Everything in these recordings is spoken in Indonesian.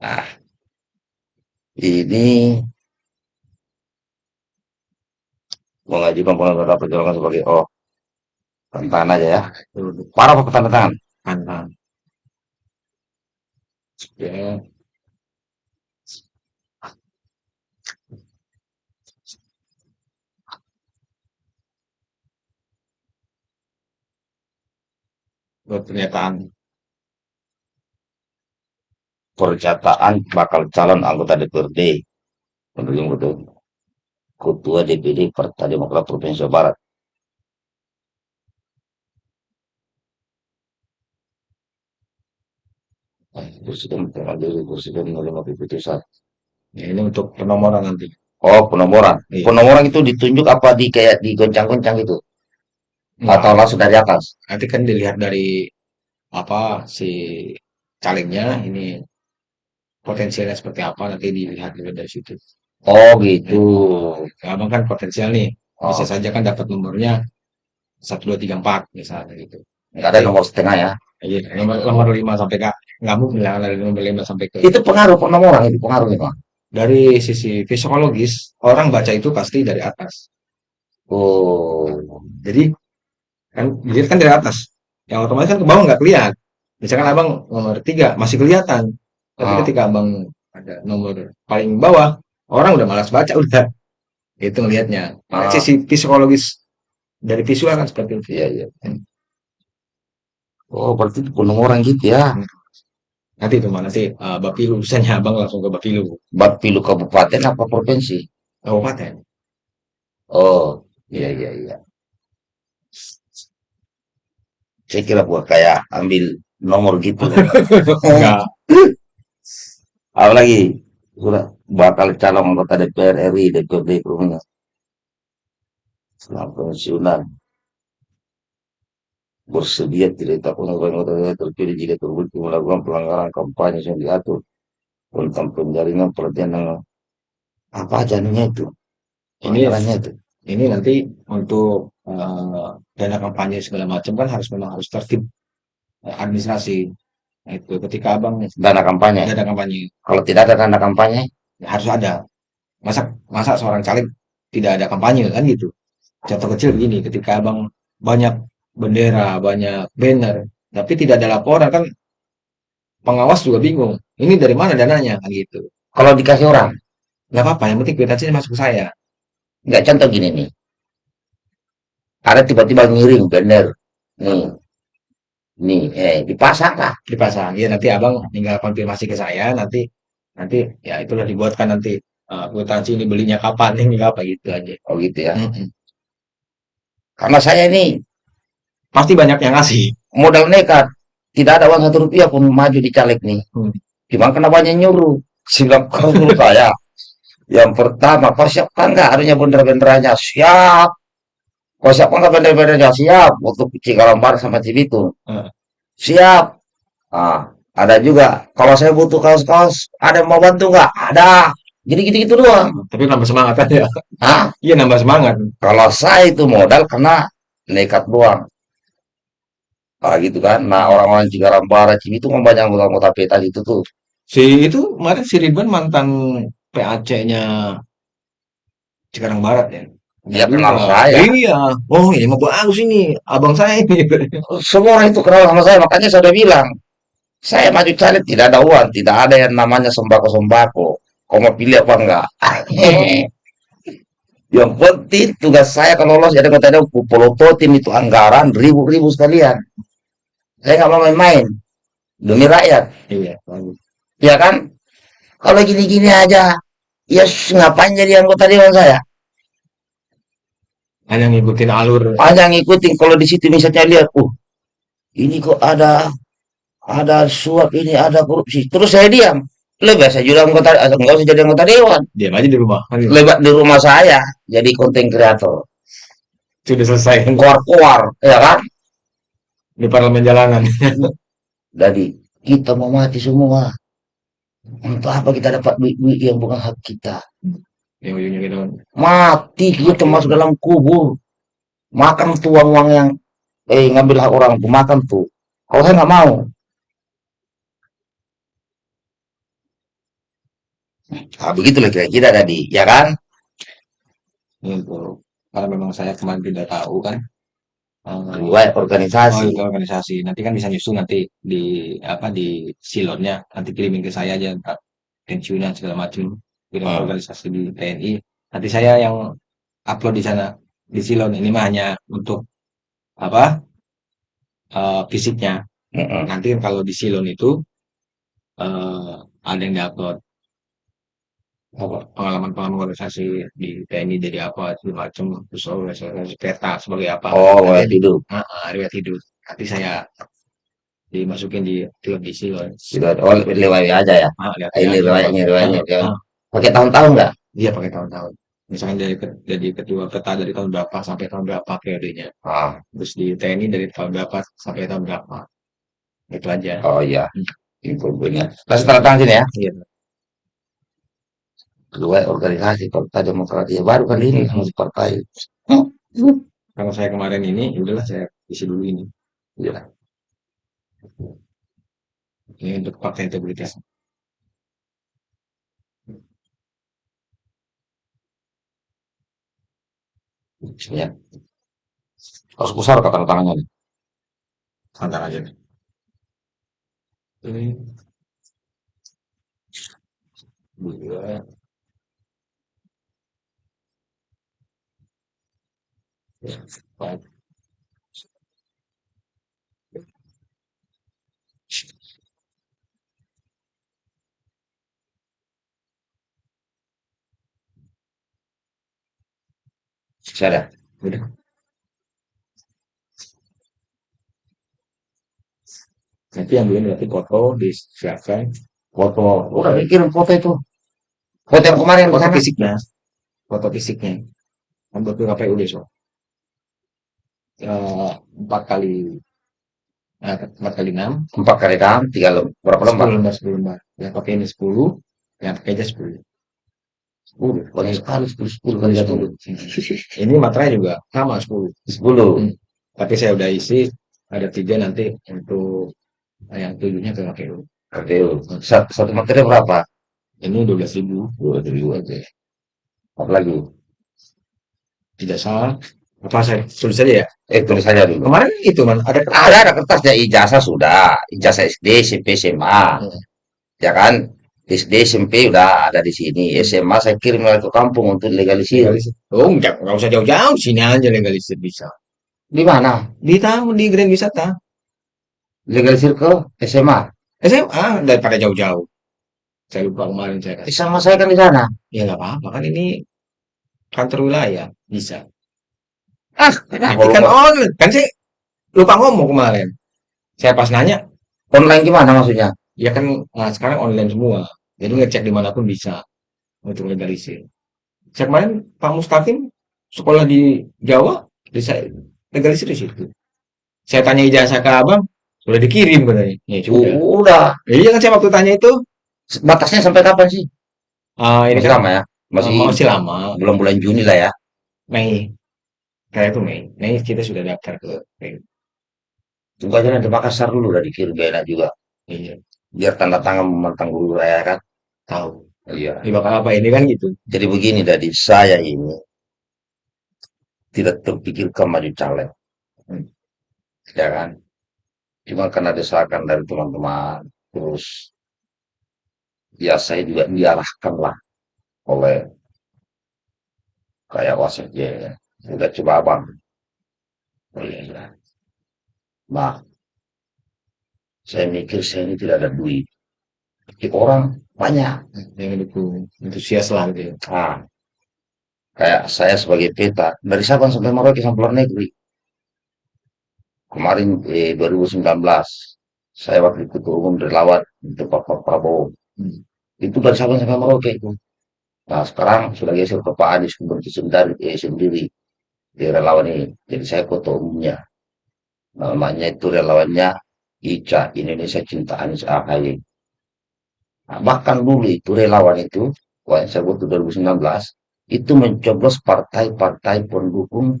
Nah, ini mengajukan pengajuan perjalanan sebagai oh tanda aja ya. Parah apa tanda tangan? Tantan. Ya, buat pernyataan Pernyataan bakal calon anggota DPRD pendukung betul Ketua DPD Partai Demokrat Provinsi Jawa Barat. Presiden mengambil presiden menerima keputusan. ya ini untuk penomoran nanti. Oh, penomoran. Iya. Penomoran itu ditunjuk apa di kayak digoncang-goncang itu? Atau Nah, langsung dari atas? nanti kan dilihat dari apa si calegnya ini potensialnya seperti apa nanti dilihat juga dari situ. Oh, gitu. Ya, abang kan potensial nih, bisa Oh, saja kan dapat nomornya satu dua tiga empat misalnya gitu. nggak ada nomor setengah ya. Iya, nomor nomor lima sampai ke nggak mungkin lah dari nomor lima sampai ke Itu pengaruh penomoran itu pengaruh itu. dari sisi psikologis orang baca itu pasti dari atas. Oh, Jadi kan dilihat kan dari atas, yang otomatis kan ke bawah nggak kelihatan. Misalkan abang nomor tiga masih kelihatan, tapi ah, ketika abang ada nomor paling bawah, orang udah malas baca udah itu ngelihatnya. Nah, ah, sisi psikologis dari visual kan seperti itu. iya iya. Oh, berarti itu penomoran gitu ya. Nanti itu mah nanti uh, Bapilu misalnya abang langsung ke Bapilu Bapilu kabupaten apa provinsi? kabupaten. Oh, iya Iya. iya. Saya kira gua kayak ambil nomor gitu. Enggak. Apalagi sudah bakal calon anggota DPR RI DPRD Provinsi setelah pensiunan. Bersedia tidak takut anggota terpilih jika terbukti melakukan pelanggaran kampanye yang diatur tentang penjaringan perhatian yang apa aja anunya itu? Ini itu. ini nanti untuk uh, dana kampanye segala macam kan harus memang harus tertib uh, administrasi. Itu ketika abang dana kampanye. dana kampanye Kalau tidak ada dana kampanye, ya harus ada. Masa masa seorang caleg tidak ada kampanye kan gitu. Contoh kecil begini, ketika abang banyak bendera, banyak banner, tapi tidak ada laporan kan pengawas juga bingung. Ini dari mana dananya kan gitu. kalau dikasih orang, Nggak apa-apa, yang penting kwitansinya masuk ke saya. nggak contoh gini nih, ada tiba-tiba ngiring bener, nih, nih, eh dipasang lah, dipasang. Ya nanti abang tinggal konfirmasi ke saya, nanti nanti ya itulah dibuatkan nanti uh, kwitansi ini belinya kapan ini apa gitu aja. oh gitu ya. Mm-mm. Karena saya ini Pasti banyak yang ngasih. modal nekat, tidak ada uang satu rupiah pun maju di caleg nih. Hmm. Gimana kena banyak nyuruh, silang kau suruh saya. Yang pertama, kau siapkan nggak adanya bendera-benderanya? Siap. Kau siapkan nggak bendera-benderanya? Siap. Untuk Cikalongbar sama Cibitung. Eh, Siap. Ah, ada juga. Kalau saya butuh kaos-kaos, ada yang mau bantu nggak? Ada. Jadi gitu-gitu doang. tapi nambah semangat aja. Ah, Iya nambah semangat. kalau saya itu modal kena nekat doang. Ah, gitu kan. Nah, orang-orang Cikarang Barat, Cibitung kan banyak anggota-anggota PETA itu tuh. Si itu kemarin si Ridwan mantan PAC-nya Cikarang Barat ya. Dia Dia kenal saya. iya, oh ini mah bagus ini, abang saya ini. Semua orang itu kenal sama saya, makanya saya udah bilang, saya maju caleg tidak ada uang, tidak ada yang namanya sembako-sembako. Kau mau pilih apa enggak? Yang penting tugas saya kalau lolos jadi kota Depok, pelototin itu anggaran ribu-ribu sekalian. Saya nggak mau main-main demi rakyat, Iya, bagus. ya kan? Kalau gini-gini aja, ya ngapain jadi anggota dewan saya? Hanya ngikutin alur. Hanya ngikutin kalau di situ misalnya lihat, uh, ini kok ada ada suap ini, ada korupsi. Terus saya diam. Lebih saya juga anggota, nggak usah jadi anggota dewan. Diam aja di rumah. Lebat di rumah saya jadi konten kreator. Sudah selesai Keluar-keluar, ya kan? di parlemen jalanan. Jadi kita mau mati semua. Untuk apa kita dapat duit-duit yang bukan hak kita? Yang ujungnya gitu. Mati kita masuk dalam kubur. Makan tuh uang-uang yang eh ngambil hak orang tuh makan tuh. Kalau saya nggak mau. Nah, begitulah kira-kira tadi, ya kan? Gitu. Karena memang saya kemarin tidak tahu kan. eh, Riwayat oh organisasi. itu organisasi. Nanti kan bisa nyusul nanti di apa di silonnya. Nanti kirimin ke saya aja pensiunan segala macam. Kirim Hmm. organisasi di TNI. Nanti saya yang upload di sana di silon. Ini mah hanya untuk apa eh, fisiknya. Mm-mm. Nanti kalau di silon itu eh, ada yang diupload apa pengalaman-pengalaman organisasi di TNI jadi apa segala macam terus organisasi peta sebagai apa Oh, riwayat hidup. ah, ah, riwayat hidup nanti saya dimasukin di klub di silon oh, riwayat aja ya. ah, lihat Ini riwayatnya, riwayatnya. Pakai tahun-tahun nggak? dia pakai tahun-tahun. Misalnya dari ke- jadi ketua peta dari tahun berapa sampai tahun berapa periodenya. Ah, terus di TNI dari tahun berapa sampai tahun berapa. Itu aja. Oh iya, Hmm, infonya. Nah, setelah tangan sini ya. iya. Riwayat organisasi Partai Demokrat. Ya, baru kali ini Hmm, masuk partai. kalau saya kemarin ini ya udahlah saya isi dulu ini. Ya, ini untuk fakta integritas ya. Harus besar kata tangannya. nih. santai aja nih. ini dua empat Saya udah. Nanti yang belum berarti foto disiapkan. Foto. Udah kirim foto itu. Foto yang kemarin ke foto fisiknya. Foto fisiknya. Buat KPU besok empat kali eh, empat kali enam. Empat kali enam, tiga berapa lembar? sepuluh lembar sepuluh lembar yang pakai ini sepuluh yang pakai aja sepuluh Sepuluh. Banyak sekali sepuluh sepuluh kali satu. sepuluh ini materai juga sama sepuluh Sepuluh. Hmm. tapi saya udah isi ada tiga nanti untuk yang tujuhnya ke KPU KPU. Satu, satu materi berapa? ini dua belas ribu Dua ribu aja. Apa lagi? tidak salah apa saya tulis saja ya Eh, tulis saja dulu. kemarin itu man ada Ada, ada kertasnya ijazah sudah, ijazah SD, SMP, SMA, Hmm. ya kan? SD, SMP udah ada di sini. SMA saya kirim lagi ke kampung untuk legalisir. legalisir. Oh enggak nggak usah jauh-jauh. Sini aja legalisir bisa. Di mana? di tamu di Grand Wisata. Legalisir ke SMA. SMA daripada jauh-jauh. Saya lupa kemarin saya kasih. Sama saya kan di sana. ya nggak apa-apa. Kan ini kantor wilayah. Bisa. Ah, kenapa kan online. Kan saya lupa ngomong kemarin. Saya pas nanya Online gimana maksudnya? ya kan nah, sekarang online semua jadi ngecek di mana pun bisa untuk legalisir saya kemarin Pak Mustaqim sekolah di Jawa bisa legalisir di situ saya tanya ijazah ke abang sudah dikirim katanya ya sudah Udah. Ya, iya kan saya waktu tanya itu Batasnya sampai kapan sih? ah ini Masih kan lama ya? Masih eh, masih lama belum bulan Juni lah ya. Mei kayak itu Mei Mei kita sudah daftar ke Mei. Tunggu aja nanti Makassar dulu udah dikirim gak enak juga. iya Biar tanda tangan memantang dulu ya kan. Tahu Iya. ini bakal apa ini kan gitu Jadi begini dari saya ini tidak terpikirkan maju caleg, Hmm. ya kan? Cuma karena desakan dari teman-teman, terus ya saya juga diarahkan lah oleh kayak wasekjen, udah coba abang. Oh, iya, iya. Nah, saya mikir saya ini tidak ada duit. Orang banyak. yang dukung antusias lah gitu ya. Nah, kayak saya sebagai peta dari Sabang sampai Merauke sampai luar negeri. Kemarin eh, 2019 saya wakil ketua umum relawan untuk Pak Pak Prabowo. Hmm. Itu dari Sabang sampai Merauke itu. Nah sekarang sudah geser ke Pak Anies Gubernur sendiri, eh, sendiri di relawan ini. Jadi saya ketua umumnya. Namanya itu relawannya ICA Indonesia Cinta Anies AHY. Nah, bahkan dulu itu relawan itu, waktu saya waktu 2019 itu mencoblos partai-partai pendukung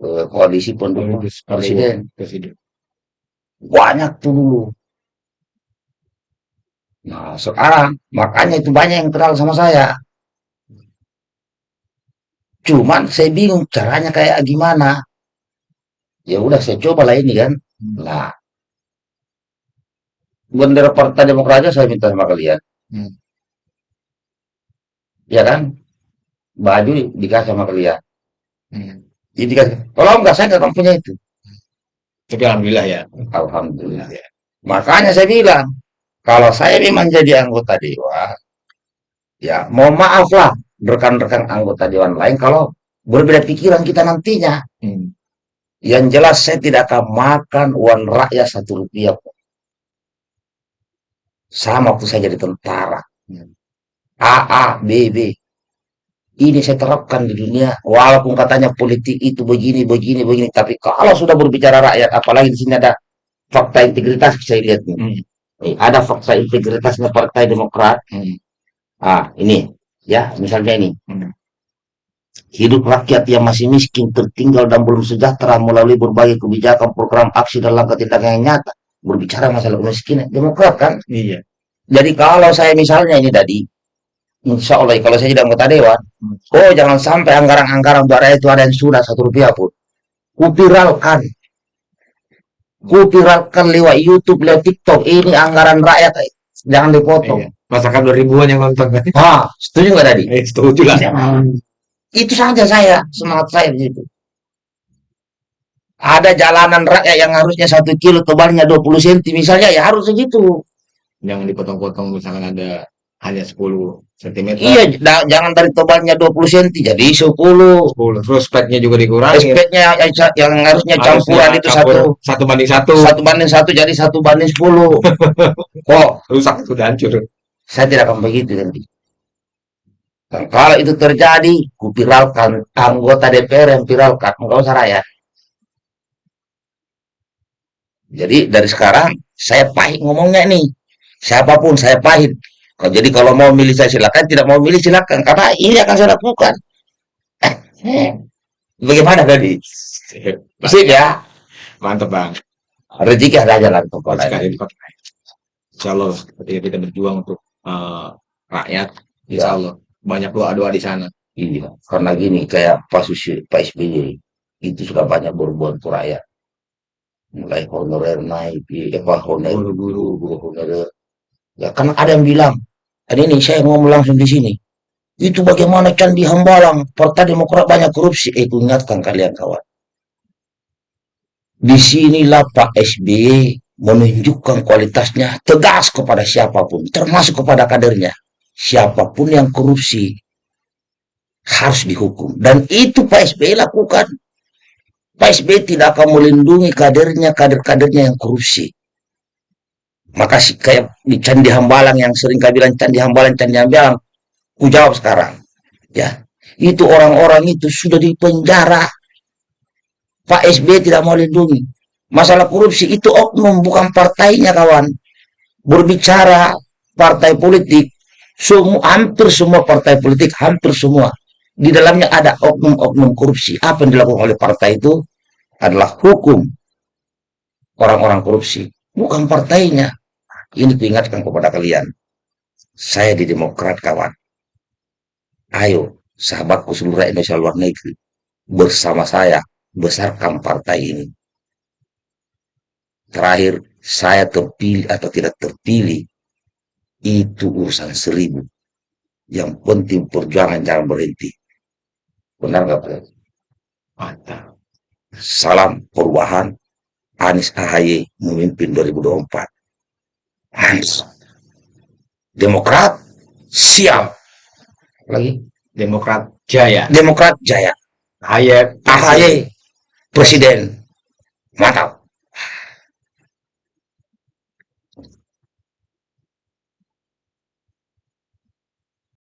eh, koalisi pendukung presiden. presiden Banyak tuh dulu. Nah, sekarang makanya itu banyak yang kenal sama saya. Cuman saya bingung caranya kayak gimana. Ya udah saya coba lah ini kan. Hmm. Bendera Partai Demokrat aja saya minta sama kalian. Hmm. Ya kan? Baju di- dikasih sama kalian. Hmm. Jadi dikasih. Kalau enggak saya nggak akan punya itu. Tapi alhamdulillah ya. Alhamdulillah. Makanya saya bilang, kalau saya memang jadi anggota dewan, ya mohon maaf lah rekan-rekan anggota dewan lain kalau berbeda pikiran kita nantinya. Hmm. Yang jelas saya tidak akan makan uang rakyat satu rupiah pun. Sama waktu saya jadi tentara. AA, BB. Ini saya terapkan di dunia. Walaupun katanya politik itu begini, begini, begini. Tapi kalau sudah berbicara rakyat, apalagi di sini ada fakta integritas saya lihat. Hmm. Nih, ada fakta integritasnya Partai Demokrat. Hmm. Ah, ini ya, misalnya ini. Hmm. Hidup rakyat yang masih miskin, tertinggal dan belum sejahtera melalui berbagai kebijakan, program, aksi dan langkah tindakan yang nyata. Berbicara masalah kemiskinan, Demokrat kan? Iya. Jadi kalau saya misalnya ini tadi, insya Allah kalau saya jadi anggota dewan, Hmm. oh jangan sampai anggaran-anggaran buat rakyat itu ada yang sudah satu rupiah pun. Kupiralkan. Kupiralkan lewat YouTube, lewat TikTok. Ini anggaran rakyat, eh, jangan dipotong. Iya. Masakan dua ribuan yang nonton kan? Ah, setuju nggak tadi? Eh, setuju lah. Itu saja saya, semangat saya di situ. Ada jalanan rakyat yang harusnya satu kilo tebalnya 20 cm misalnya, ya harus segitu. Jangan dipotong-potong misalkan ada hanya 10 cm. Iya, jangan dari tebalnya 20 cm jadi 10. 10. Terus speknya juga dikurangi. Aspeknya yang, yang harusnya campuran itu satu satu banding satu. satu banding satu jadi satu banding sepuluh. Kok Rusak sudah hancur. saya tidak akan begitu nanti. Kalau itu terjadi, kupiralkan anggota DPR yang viralkan, enggak usah rakyat. Jadi dari sekarang saya pahit ngomongnya nih. Siapa pun saya pahit. Jadi kalau mau milih saya silakan, tidak mau milih silakan karena ini akan saya lakukan. Eh, Bagaimana tadi? Sip ya. Mantap bang. Rezeki ada lain. lipat. Insya Allah ketika kita berjuang untuk eh, rakyat, Ya. Insya Allah banyak doa-doa di sana. Iya, karena gini kayak Pak Susi, Pak SBY itu sudah banyak berbuat untuk rakyat. Mulai honorer naik, apa honorer guru, guru honorer. Ya, kan ada yang bilang, dan ini saya ngomong langsung di sini. Itu bagaimana Candi Hambalang, Partai Demokrat banyak korupsi. Eh, ingatkan kalian kawan. Di sinilah Pak SBY menunjukkan kualitasnya tegas kepada siapa pun, termasuk kepada kadernya. Siapa pun yang korupsi, harus dihukum. Dan itu Pak SBY lakukan. Pak SBY tidak akan melindungi kadernya, kader-kadernya yang korupsi. Maka si- kayak di Candi Hambalang yang sering kau bilang Candi Hambalang, Candi Hambalang. Ku jawab sekarang. Ya, itu orang-orang itu sudah di penjara. Pak SBY tidak mau lindungi. Masalah korupsi itu oknum, bukan partainya kawan. Berbicara partai politik, semua, hampir semua partai politik, hampir semua di dalamnya ada oknum-oknum korupsi. Apa yang dilakukan oleh partai itu adalah hukum orang-orang korupsi, bukan partainya. Ini diingatkan kepada kalian. Saya di Demokrat, kawan. Ayo, sahabatku seluruh Indonesia luar negeri, bersama saya besarkan partai ini. Terakhir, saya terpilih atau tidak terpilih, itu urusan seribu. Yang penting perjuangan jangan berhenti. Benar nggak Pak? Mantap. Salam perubahan. Anies AHY memimpin 2024. Anies. Demokrat siap. Lagi. Demokrat Jaya. Demokrat jaya. Hayat. AHY presiden. Mantap.